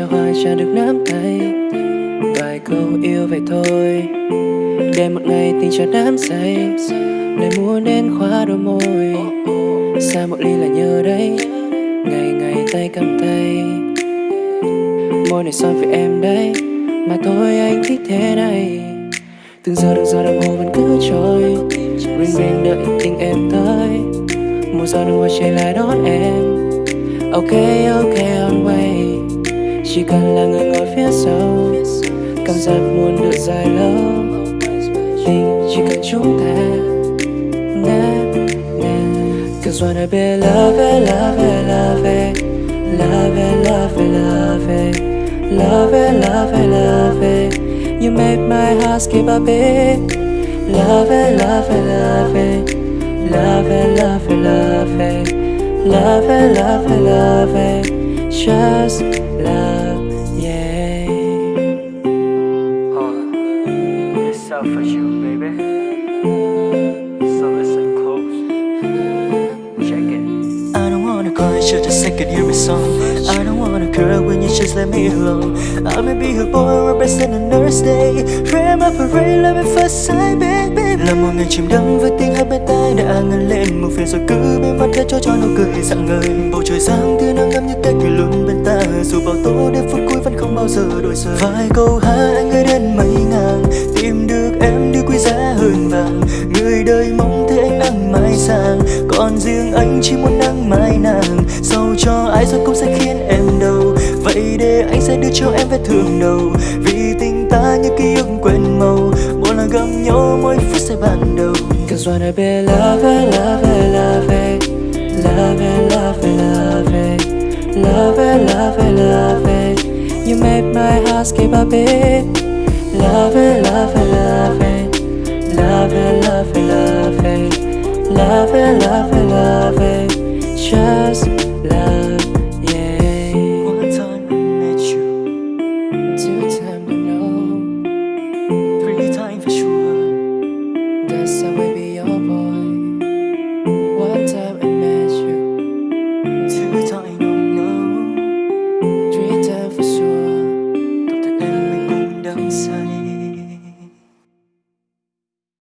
đã hoài chả được nắm tay. Vài câu yêu vậy thôi. Để một ngày tình cho đám say. Lời muốn đến khóa đôi môi. Xa một ly là nhớ đấy Ngày ngày tay cầm tay. Môi này son với em đấy Mà thôi anh thích thế này. Từng giờ từng giờ đồng hồ vẫn cứ trôi. Ring ring đợi tình em tới. Một giờ đồng hoa chạy lại đón em. Ok ok. Chỉ cần là người ngồi phía sau Cảm giác muốn được dài lâu Tình chỉ cần chúng ta Na na Cause wanna be love it, love it, love it Love it, love it, love it Love it, love it, love it You make my heart skip a beat Love it, love it, love it Love it, love it, love it Love it, love it, love it Just love, love for you, baby. So listen close. Check it. I don't wanna call you just a second hear my song. I don't wanna cry when you just let me alone. I may be a boy representing a nurse day Frame up a ray, love at first sight, baby. Là một ngày chìm đắm với tiếng hát bên tai đã ngân lên. Một phiền rồi cứ bên mắt cho cho nó cười rạng ngời. Bầu trời sáng thứ nắng ngắm như cách kỷ luôn bên ta. Dù bao tố đến phút cuối vẫn không bao giờ đổi rời Vài câu hát anh gửi đến mấy ngàn anh chỉ muốn nắng mai nàng Dẫu cho ai rồi cũng sẽ khiến em đau Vậy để anh sẽ đưa cho em vết thương đầu Vì tình ta như ký ức quên màu Một lần gặp nhau mỗi phút sẽ ban đầu Cause wanna be love it, love it, love it Love it, love it, love it Love it, love it, love it You make my heart skip a beat Love it, love it, love it Love it, love it, love it Love it, love it,